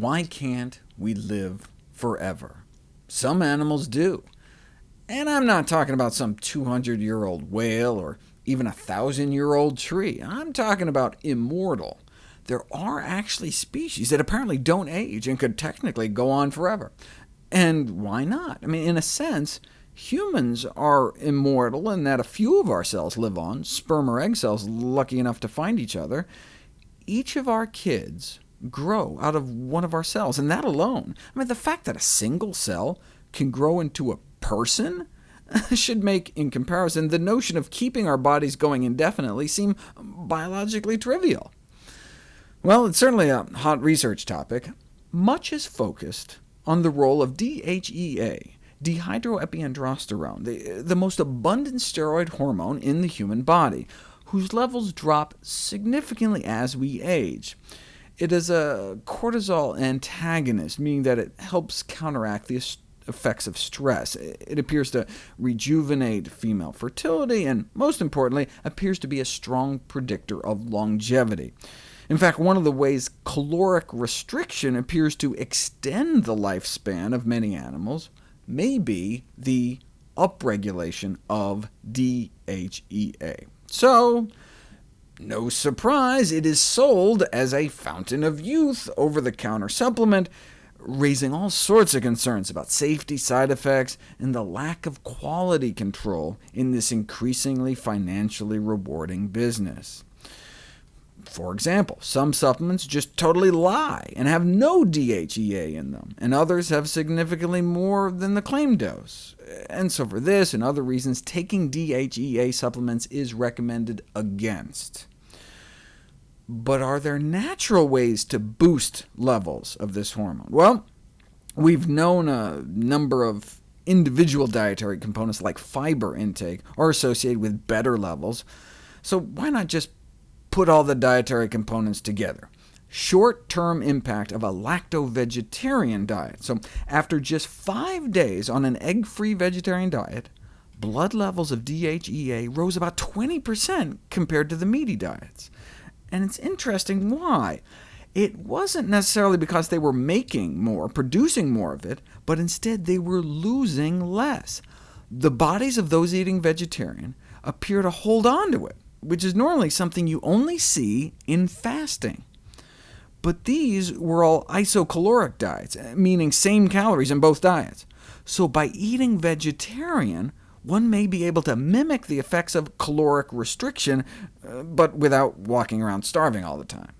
Why can't we live forever? Some animals do. And I'm not talking about some 200-year-old whale or even a 1,000-year-old tree. I'm talking about immortal. There are actually species that apparently don't age and could technically go on forever. And why not? I mean, in a sense, humans are immortal in that a few of our cells live on, sperm or egg cells lucky enough to find each other. Each of our kids grow out of one of our cells, and that alone, I mean, the fact that a single cell can grow into a person should make, in comparison, the notion of keeping our bodies going indefinitely seem biologically trivial. Well, it's certainly a hot research topic. Much is focused on the role of DHEA, dehydroepiandrosterone, the, the most abundant steroid hormone in the human body, whose levels drop significantly as we age. It is a cortisol antagonist, meaning that it helps counteract the effects of stress. It appears to rejuvenate female fertility, and most importantly, appears to be a strong predictor of longevity. In fact, one of the ways caloric restriction appears to extend the lifespan of many animals may be the upregulation of DHEA. So, no surprise, it is sold as a fountain of youth over-the-counter supplement, raising all sorts of concerns about safety, side effects, and the lack of quality control in this increasingly financially rewarding business. For example, some supplements just totally lie and have no DHEA in them, and others have significantly more than the claimed dose. And so for this and other reasons, taking DHEA supplements is recommended against. But are there natural ways to boost levels of this hormone? Well, we've known a number of individual dietary components like fiber intake are associated with better levels, so why not just put all the dietary components together? Short-term impact of a lacto-vegetarian diet. So after just five days on an egg-free vegetarian diet, blood levels of DHEA rose about 20% compared to the meaty diets and it's interesting why. It wasn't necessarily because they were making more, producing more of it, but instead they were losing less. The bodies of those eating vegetarian appear to hold on to it, which is normally something you only see in fasting. But these were all isocaloric diets, meaning same calories in both diets. So by eating vegetarian, one may be able to mimic the effects of caloric restriction, uh, but without walking around starving all the time.